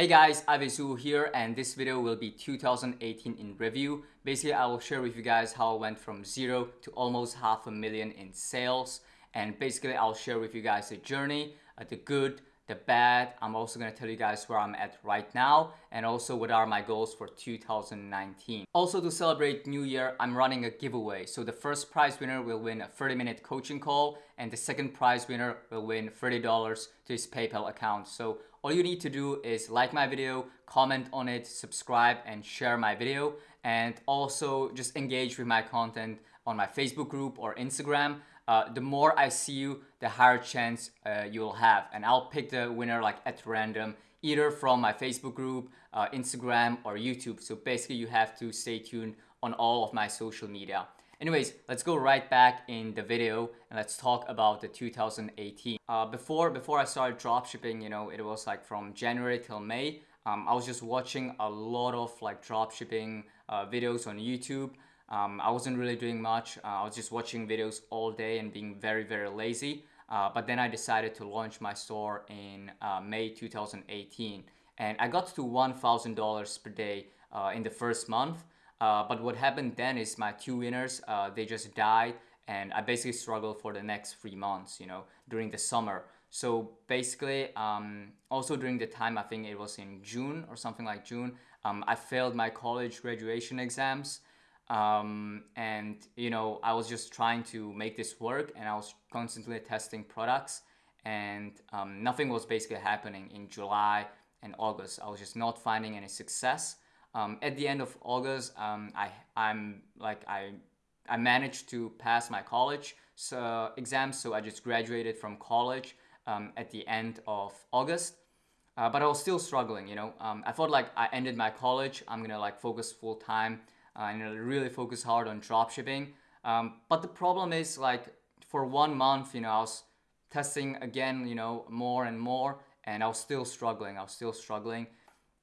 Hey guys, Avisu here and this video will be 2018 in review. Basically, I will share with you guys how I went from zero to almost half a million in sales. And basically, I'll share with you guys the journey, uh, the good, the bad. I'm also to tell you guys where I'm at right now and also what are my goals for 2019. Also to celebrate New Year, I'm running a giveaway. So the first prize winner will win a 30 minute coaching call and the second prize winner will win $30 to his PayPal account. So all you need to do is like my video, comment on it, subscribe and share my video and also just engage with my content on my Facebook group or Instagram uh, the more I see you, the higher chance uh, you'll have. And I'll pick the winner like at random, either from my Facebook group, uh, Instagram, or YouTube. So basically you have to stay tuned on all of my social media. Anyways, let's go right back in the video and let's talk about the 2018. Uh, before before I started dropshipping, you know, it was like from January till May. Um, I was just watching a lot of like dropshipping uh, videos on YouTube. Um, I wasn't really doing much. Uh, I was just watching videos all day and being very, very lazy. Uh, but then I decided to launch my store in uh, May 2018. And I got to $1,000 per day uh, in the first month. Uh, but what happened then is my two winners, uh, they just died. And I basically struggled for the next three months, you know, during the summer. So basically, um, also during the time, I think it was in June or something like June, um, I failed my college graduation exams um, and you know I was just trying to make this work and I was constantly testing products and um, nothing was basically happening in July and August I was just not finding any success um, at the end of August um, I I'm like I I managed to pass my college so, exams so I just graduated from college um, at the end of August uh, but I was still struggling you know um, I thought like I ended my college I'm gonna like focus full time uh, and really focus hard on drop shipping. Um, but the problem is like for one month, you know, I was testing again, you know, more and more, and I was still struggling. I was still struggling,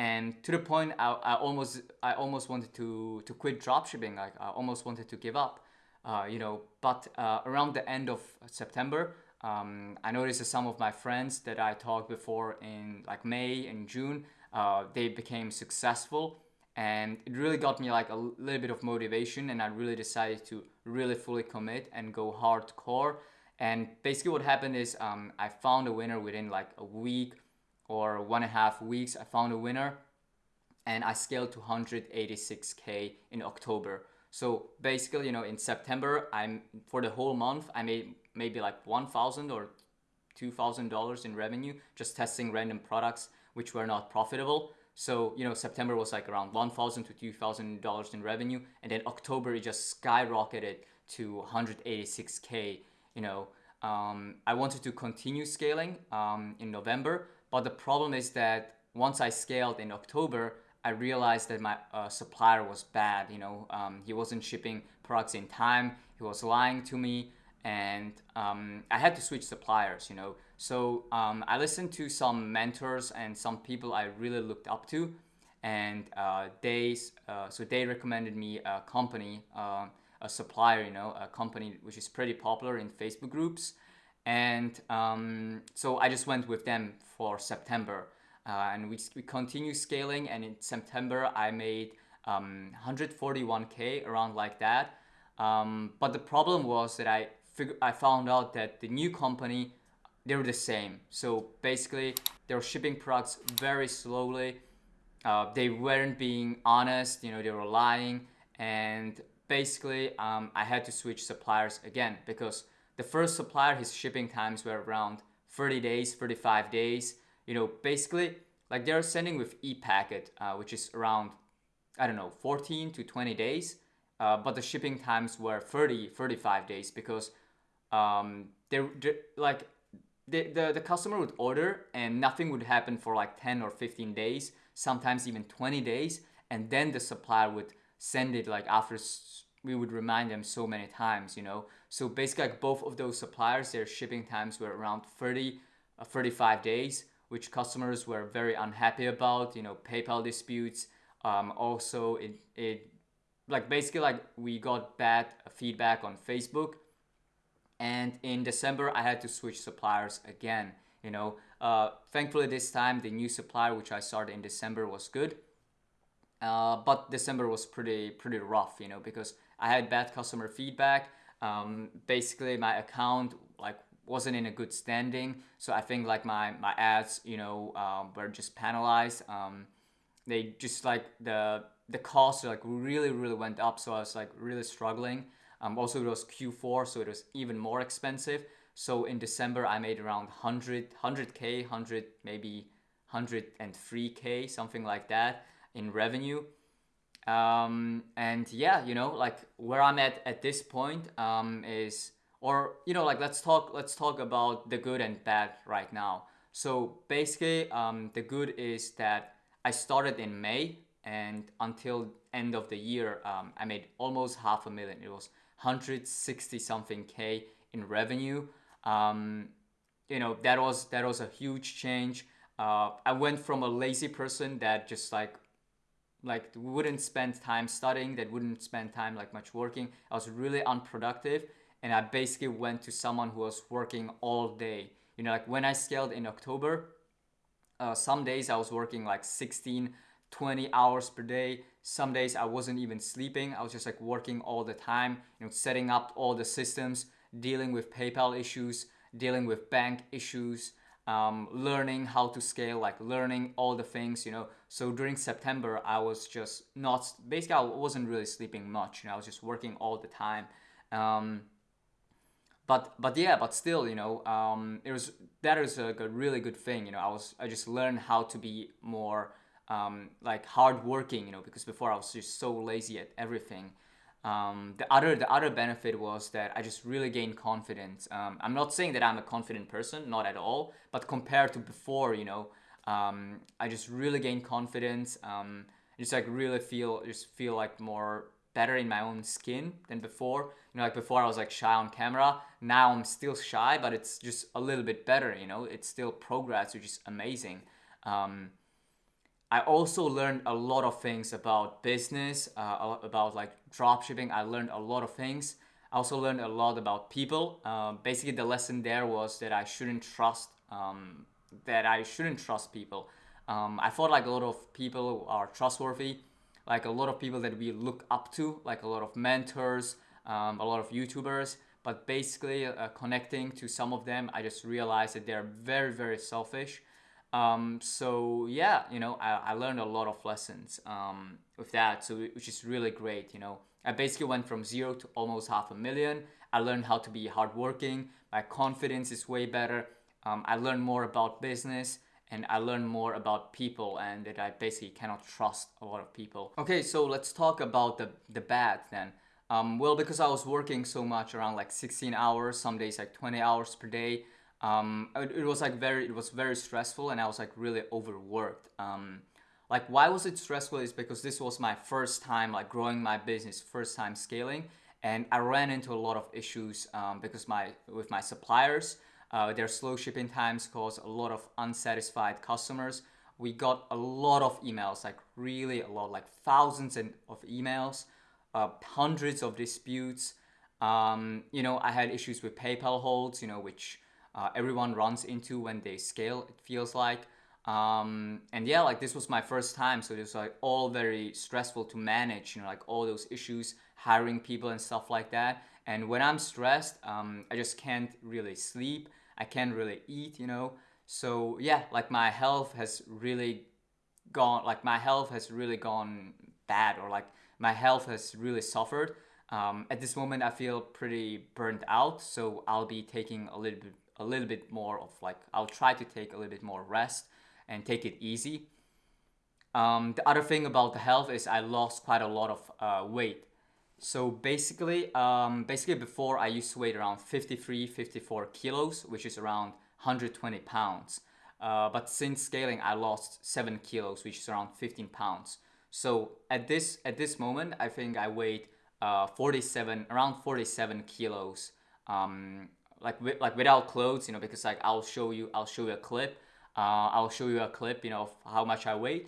and to the point, I, I almost, I almost wanted to to quit dropshipping. Like I almost wanted to give up, uh, you know. But uh, around the end of September, um, I noticed that some of my friends that I talked before in like May and June, uh, they became successful and it really got me like a little bit of motivation and I really decided to really fully commit and go hardcore and basically what happened is um, I found a winner within like a week or one and a half weeks I found a winner and I scaled to 186k in October so basically you know in September I'm for the whole month I made maybe like 1000 or $2,000 in revenue just testing random products which were not profitable so, you know, September was like around 1,000 to $2,000 in revenue. And then October, it just skyrocketed to 186K, you know. Um, I wanted to continue scaling um, in November, but the problem is that once I scaled in October, I realized that my uh, supplier was bad. You know, um, he wasn't shipping products in time. He was lying to me, and um, I had to switch suppliers. You know, so um, I listened to some mentors and some people I really looked up to, and uh, they uh, so they recommended me a company, uh, a supplier, you know, a company which is pretty popular in Facebook groups, and um, so I just went with them for September, uh, and we we continue scaling, and in September I made um, 141k around like that, um, but the problem was that I fig- I found out that the new company they're the same. So basically, they're shipping products very slowly. Uh, they weren't being honest, you know, they were lying. And basically, um, I had to switch suppliers again because the first supplier, his shipping times were around 30 days, 35 days. You know, basically, like they're sending with e-packet, uh, which is around, I don't know, 14 to 20 days. Uh, but the shipping times were 30, 35 days because um, they're, they're like the, the, the customer would order and nothing would happen for like 10 or 15 days, sometimes even 20 days. And then the supplier would send it like after we would remind them so many times, you know. So basically like both of those suppliers, their shipping times were around 30, uh, 35 days, which customers were very unhappy about, you know, PayPal disputes. Um, also, it, it like basically like we got bad feedback on Facebook and in December, I had to switch suppliers again. You know, uh, thankfully this time the new supplier which I started in December was good. Uh, but December was pretty pretty rough, you know, because I had bad customer feedback. Um, basically, my account like wasn't in a good standing, so I think like my my ads, you know, um, were just penalized. Um, they just like the the cost like really really went up, so I was like really struggling. Um, also, it was Q4, so it was even more expensive. So in December, I made around 100, 100K, 100, maybe 103K, something like that in revenue. Um, and yeah, you know, like where I'm at at this point um, is, or you know, like let's talk, let's talk about the good and bad right now. So basically, um, the good is that I started in May and until end of the year, um, I made almost half a million. It was 160 something K in revenue. Um, you know, that was, that was a huge change. Uh, I went from a lazy person that just like like wouldn't spend time studying that wouldn't spend time like much working. I was really unproductive and i basically went to someone who was working all day. You know like when i scaled in october uh, some days i was working like 16 20 hours per day. Some days i wasn't even sleeping. I was just like working all the time you know setting up all the systems dealing with paypal issues dealing with bank issues um, learning how to scale, like learning all the things, you know. So during September, I was just not, basically I wasn't really sleeping much, you know, I was just working all the time. Um, but, but yeah, but still, you know, um, it was, that is a, a really good thing, you know, I was, I just learned how to be more, um, like hardworking, you know, because before I was just so lazy at everything. Um, the other the other benefit was that I just really gained confidence. Um, I'm not saying that I'm a confident person, not at all, but compared to before, you know, um, I just really gained confidence. Um, just like really feel just feel like more better in my own skin than before. You know, like before I was like shy on camera. Now I'm still shy, but it's just a little bit better. You know, it's still progress, which is amazing. Um, I also learned a lot of things about business, uh, about like dropshipping. I learned a lot of things. I also learned a lot about people. Uh, basically, the lesson there was that I shouldn't trust um, that I shouldn't trust people. Um, I thought like a lot of people are trustworthy, like a lot of people that we look up to, like a lot of mentors, um, a lot of YouTubers. But basically, uh, connecting to some of them, I just realized that they're very, very selfish um, so yeah, you know, I, I learned a lot of lessons um, with that, so which is really great. You know, I basically went from zero to almost half a million. I learned how to be hardworking. My confidence is way better. Um, I learned more about business and I learned more about people and that I basically cannot trust a lot of people. Okay, so let's talk about the, the bad then. Um, well, because I was working so much around like 16 hours, some days like 20 hours per day, um, it, it, was like very it was very stressful and I was like really overworked. Um, like why was it stressful is because this was my first time like growing my business, first time scaling, and I ran into a lot of issues um, because my with my suppliers, uh, their slow shipping times caused a lot of unsatisfied customers. We got a lot of emails, like really a lot, like thousands of emails, uh, hundreds of disputes. Um, you know, I had issues with PayPal holds, you know, which uh, everyone runs into when they scale, it feels like. Um, and yeah, like this was my first time, so it was like all very stressful to manage, you know, like all those issues, hiring people and stuff like that. And when I'm stressed, um, I just can't really sleep. I can't really eat, you know. So yeah, like my health has really gone, like my health has really gone bad, or like my health has really suffered. Um, at this moment, I feel pretty burnt out, so I'll be taking a little bit a little bit more of like, I'll try to take a little bit more rest and take it easy. Um, the other thing about the health is I lost quite a lot of uh, weight. So basically, um, basically before I used to weigh around 53, 54 kilos, which is around 120 pounds. Uh, but since scaling, I lost seven kilos, which is around 15 pounds. So at this at this moment, I think I weighed uh, 47, around 47 kilos. Um, like with, like without clothes, you know, because like I'll show you I'll show you a clip. Uh, I'll show you a clip, you know, of how much I weigh.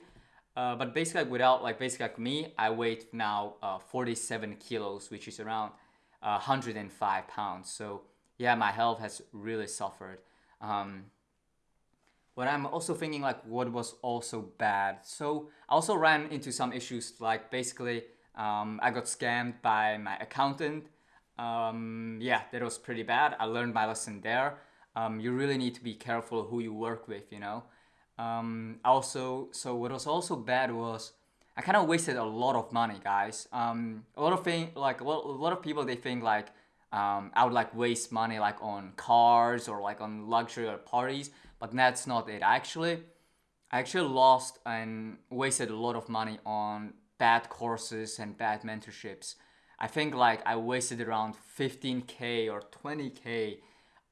Uh, but basically, like, without like basically like me, I weigh now uh, 47 kilos, which is around 105 uh, pounds. So yeah, my health has really suffered. Um, but I'm also thinking like what was also bad. So I also ran into some issues like basically um, I got scammed by my accountant. Um, yeah, that was pretty bad. I learned my lesson there. Um, you really need to be careful who you work with, you know. Um, also, so what was also bad was I kind of wasted a lot of money, guys. Um, a lot of thing, like a lot, a lot of people, they think like um, I would like waste money like on cars or like on luxury or parties, but that's not it. Actually, I actually lost and wasted a lot of money on bad courses and bad mentorships. I think like I wasted around 15k or 20k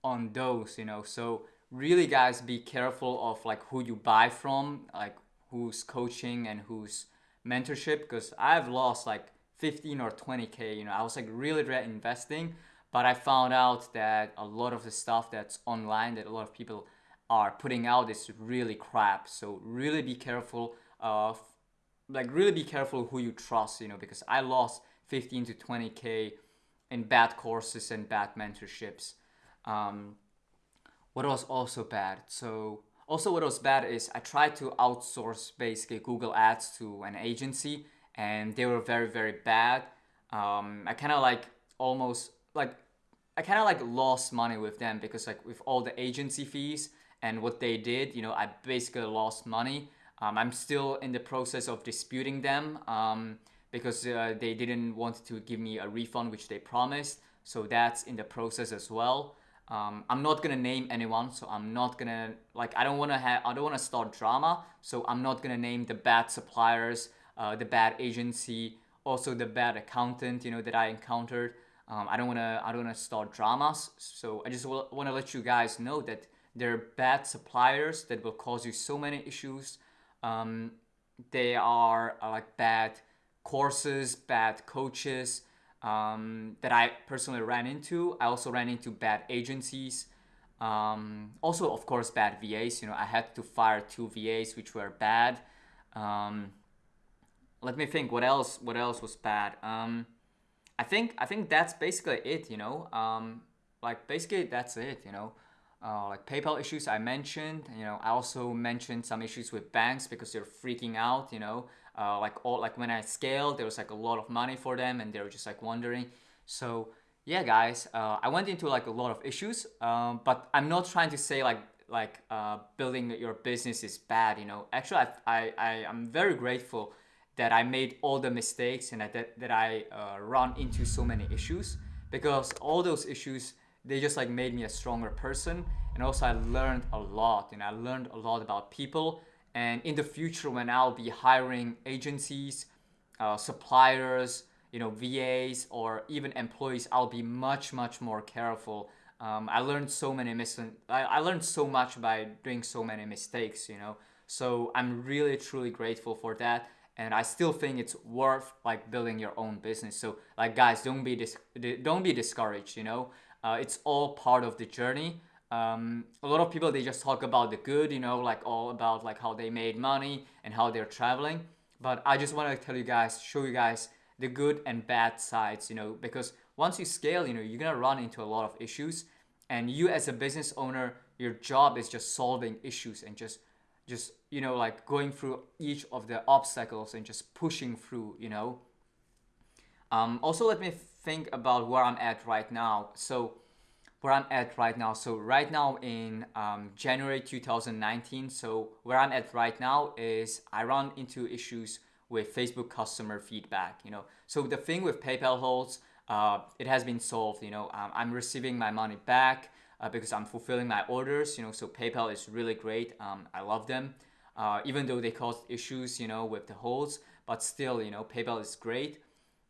on those, you know. So really guys be careful of like who you buy from, like who's coaching and who's mentorship because I've lost like 15 or 20k, you know. I was like really investing, but I found out that a lot of the stuff that's online that a lot of people are putting out is really crap. So really be careful of like really be careful who you trust, you know, because I lost 15 to 20k in bad courses and bad mentorships. Um, what was also bad? So also what was bad is I tried to outsource basically Google Ads to an agency and they were very very bad. Um, I kind of like almost like I kind of like lost money with them because like with all the agency fees and what they did, you know, I basically lost money. Um, I'm still in the process of disputing them um, because uh, they didn't want to give me a refund, which they promised. So that's in the process as well. Um, I'm not gonna name anyone, so I'm not gonna like I don't wanna have I don't wanna start drama, so I'm not gonna name the bad suppliers, uh, the bad agency, also the bad accountant, you know, that I encountered. Um, I don't wanna I don't wanna start dramas, so I just wanna let you guys know that there are bad suppliers that will cause you so many issues um, they are uh, like bad courses, bad coaches um, that I personally ran into. I also ran into bad agencies. Um, also, of course, bad VAs. You know, I had to fire two VAs which were bad. Um, let me think. What else? What else was bad? Um, I think I think that's basically it. You know, um, like basically that's it. You know uh, like PayPal issues I mentioned. You know, I also mentioned some issues with banks because they're freaking out. You know, uh, like all like when I scaled, there was like a lot of money for them, and they were just like wondering. So yeah, guys, uh, I went into like a lot of issues, um, but I'm not trying to say like like uh, building your business is bad. You know, actually, I I, I am very grateful that I made all the mistakes and that that I uh, run into so many issues because all those issues they just like made me a stronger person. And also i learned a lot and i learned a lot about people. And in the future when i'll be hiring agencies uh, suppliers you know vas or even employees i'll be much much more careful. Um, i learned so many mis- I, I learned so much by doing so many mistakes you know? So i'm really truly grateful for that. And i still think it's worth like building your own business. So like guys don't be dis- don't be discouraged you know uh, it's all part of the journey. Um, a lot of people they just talk about the good, you know, like all about like how they made money and how they're traveling. But I just want to tell you guys, show you guys the good and bad sides, you know, because once you scale, you know, you're gonna run into a lot of issues, and you as a business owner, your job is just solving issues and just just you know like going through each of the obstacles and just pushing through you know um, also let me think about where I'm at right now. So where I'm at right now. So right now in um, January 2019, so where I'm at right now is I run into issues with Facebook customer feedback. You know, so the thing with PayPal holds, uh, it has been solved. You know, um, I'm receiving my money back uh, because I'm fulfilling my orders. You know, so PayPal is really great. Um, I love them, uh, even though they caused issues. You know, with the holds, but still, you know, PayPal is great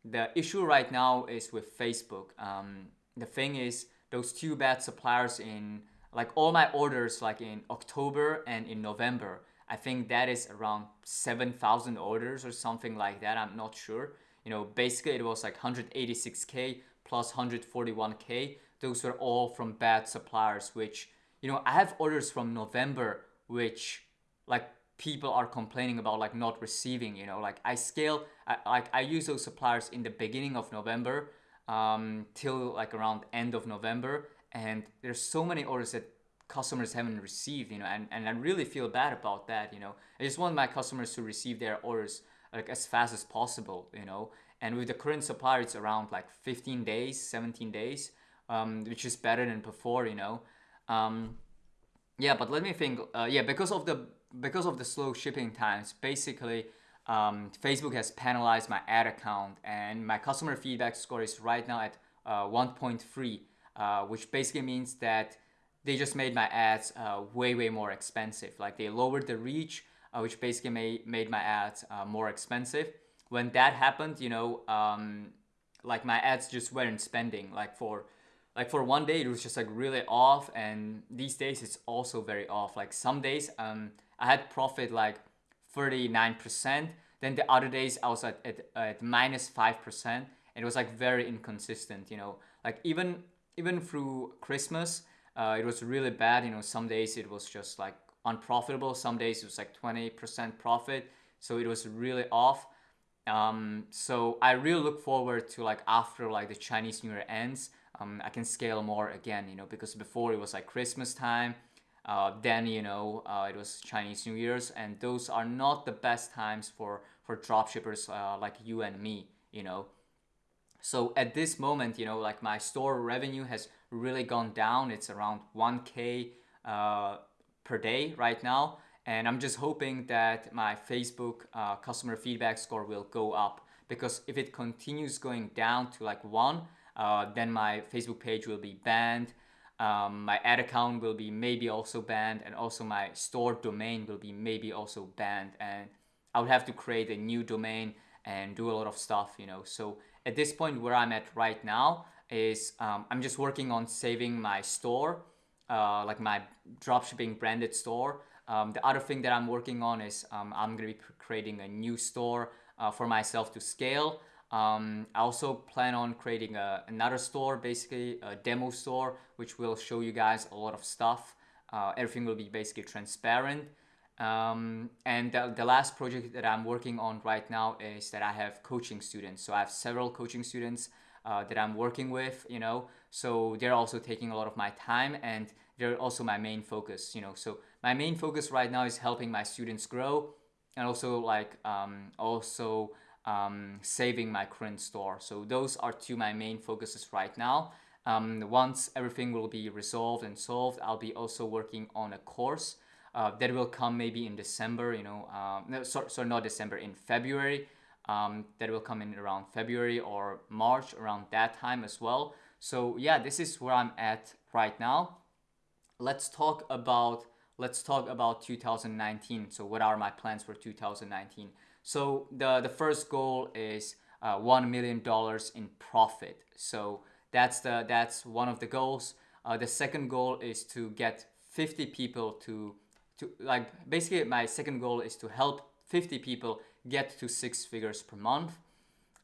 the issue right now is with Facebook. Um, the thing is, those two bad suppliers in like all my orders, like in October and in November, I think that is around 7,000 orders or something like that. I'm not sure. You know, basically it was like 186K plus 141K. Those were all from bad suppliers, which, you know, I have orders from November, which like people are complaining about like not receiving you know like i scale I, like i use those suppliers in the beginning of november um, till like around end of november and there's so many orders that customers haven't received, you know, and, and I really feel bad about that, you know. I just want my customers to receive their orders like as fast as possible, you know. And with the current supplier, it's around like 15 days, 17 days, um, which is better than before, you know. Um, yeah, but let me think. Uh, yeah, because of the because of the slow shipping times, basically, um, Facebook has penalized my ad account, and my customer feedback score is right now at uh, 1.3, uh, which basically means that they just made my ads uh, way way more expensive. Like they lowered the reach, uh, which basically made made my ads uh, more expensive. When that happened, you know, um, like my ads just weren't spending. Like for like for one day it was just like really off, and these days it's also very off. Like some days um I had profit like 39%. Then the other days I was at, at, at minus 5%. It was like very inconsistent, you know, like even even through Christmas, uh, it was really bad. You know, some days it was just like unprofitable. Some days it was like 20% profit. So it was really off. Um, so I really look forward to like after like the Chinese New Year ends, um, I can scale more again, you know, because before it was like Christmas time, uh, then you know uh, it was Chinese New Year's, and those are not the best times for for dropshippers uh, like you and me, you know. So at this moment, you know, like my store revenue has really gone down. It's around 1k uh, per day right now, and I'm just hoping that my Facebook uh, customer feedback score will go up because if it continues going down to like one, uh, then my Facebook page will be banned um, my ad account will be maybe also banned and also my store domain will be maybe also banned and I would have to create a new domain and do a lot of stuff you know. So at this point where I'm at right now is um, I'm just working on saving my store uh, like my dropshipping branded store. Um, the other thing that I'm working on is um, I'm gonna be creating a new store uh, for myself to scale um, I also plan on creating a, another store, basically a demo store, which will show you guys a lot of stuff. Uh, everything will be basically transparent. Um, and the, the last project that I'm working on right now is that I have coaching students. So I have several coaching students uh, that I'm working with, you know, so they're also taking a lot of my time and they're also my main focus, you know. So my main focus right now is helping my students grow and also like um, also um, saving my current store. So those are two my main focuses right now. Um, once everything will be resolved and solved, I'll be also working on a course uh, that will come maybe in December, you know, um, no, sorry, not December, in February. Um, that will come in around February or March, around that time as well. So yeah, this is where I'm at right now. Let's talk about let's talk about 2019. So what are my plans for 2019? So the, the first goal is uh, $1 million in profit. So that's, the, that's one of the goals. Uh, the second goal is to get 50 people to, to, like basically my second goal is to help 50 people get to six figures per month.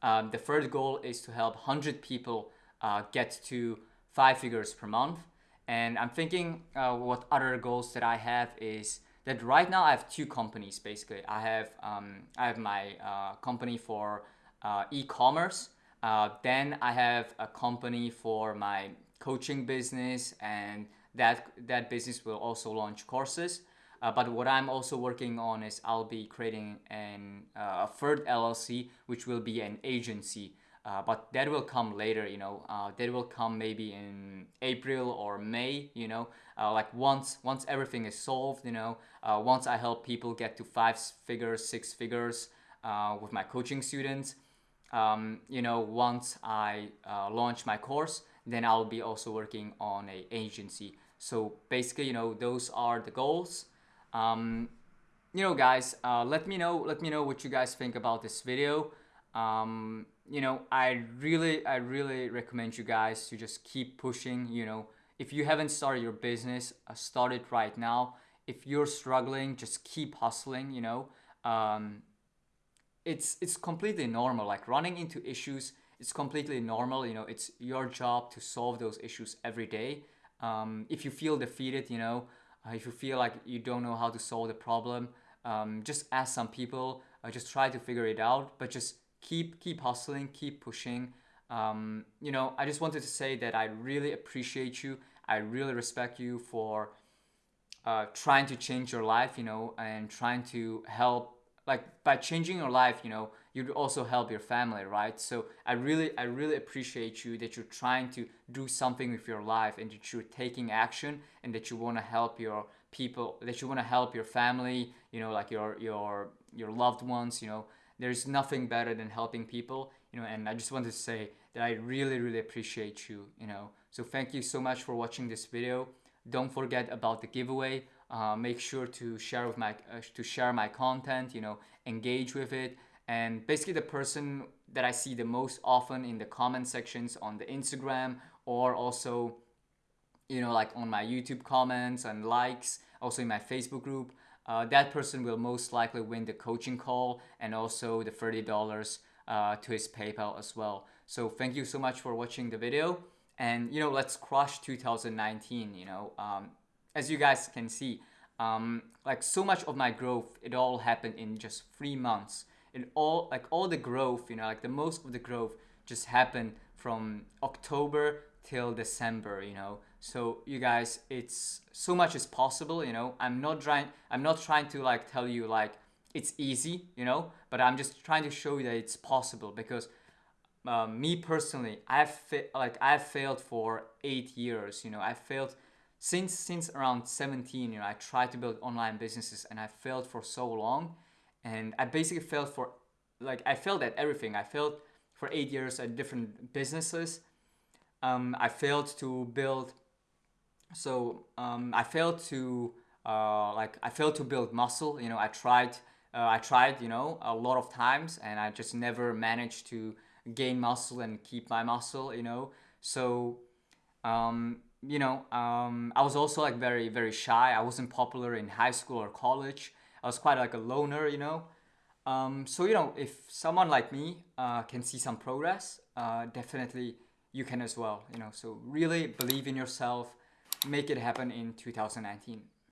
Um, the third goal is to help 100 people uh, get to five figures per month. And I'm thinking uh, what other goals that I have is that right now I have two companies basically. I have um, I have my uh, company for uh, e-commerce. Uh, then I have a company for my coaching business, and that that business will also launch courses. Uh, but what I'm also working on is I'll be creating an uh, a third LLC, which will be an agency uh, but that will come later you know. Uh, that will come maybe in April or May you know. Uh, like once once everything is solved you know. Uh, once I help people get to five figures six figures uh, with my coaching students um, you know once I uh, launch my course then I'll be also working on a agency. So basically you know those are the goals. Um, you know guys let me know let me know what you guys think about this video. Um, you know, I really, I really recommend you guys to just keep pushing. You know, if you haven't started your business, uh, start it right now. If you're struggling, just keep hustling. You know, um, it's it's completely normal. Like running into issues, it's completely normal. You know, it's your job to solve those issues every day. Um, if you feel defeated, you know, uh, if you feel like you don't know how to solve the problem, um, just ask some people. Uh, just try to figure it out, but just keep keep hustling, keep pushing. Um, you know, I just wanted to say that I really appreciate you. I really respect you for uh, trying to change your life, you know, and trying to help like by changing your life you know you'd also help your family right so i really i really appreciate you that you're trying to do something with your life and that you're taking action and that you want to help your people that you want to help your family you know like your your your loved ones you know there's nothing better than helping people you know and i just want to say that i really really appreciate you you know. So thank you so much for watching this video. Don't forget about the giveaway. Uh, make sure to share with my uh, to share my content you know engage with it. And basically the person that i see the most often in the comment sections on the instagram or also you know like on my youtube comments and likes also in my facebook group uh, that person will most likely win the coaching call and also the $30 uh, to his paypal as well. So thank you so much for watching the video. And you know let's crush 2019 you know. Um, as you guys can see, um, like so much of my growth, it all happened in just three months. It all, like all the growth, you know, like the most of the growth just happened from October till December, you know. So you guys, it's so much as possible, you know. I'm not trying, I'm not trying to like tell you like it's easy, you know, but I'm just trying to show you that it's possible because uh, me personally, I've like I've failed for eight years, you know. I failed since since around 17 you know i tried to build online businesses and i failed for so long and i basically failed for like i failed at everything i failed for eight years at different businesses um, i failed to build so um, i failed to uh, like i failed to build muscle you know i tried uh, i tried you know a lot of times and i just never managed to gain muscle and keep my muscle you know so um, you know, um, I was also like very, very shy. I wasn't popular in high school or college. I was quite like a loner, you know. Um, so, you know, if someone like me uh, can see some progress, uh, definitely you can as well, you know. So really believe in yourself, make it happen in 2019.